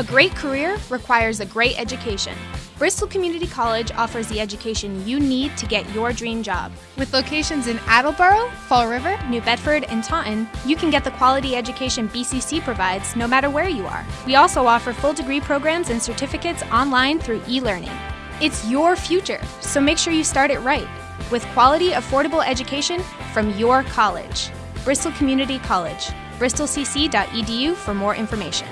A great career requires a great education. Bristol Community College offers the education you need to get your dream job. With locations in Attleboro, Fall River, New Bedford, and Taunton, you can get the quality education BCC provides no matter where you are. We also offer full degree programs and certificates online through e learning. It's your future, so make sure you start it right with quality, affordable education from your college. Bristol Community College, bristolcc.edu for more information.